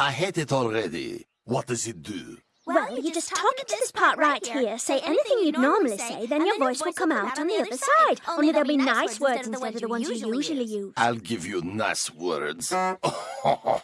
I hate it already. What does it do? Well, you just talk into this part right here, say anything you'd normally say, then your voice will come out on the other side. Only there'll be nice words instead of the ones you usually use. I'll give you nice words.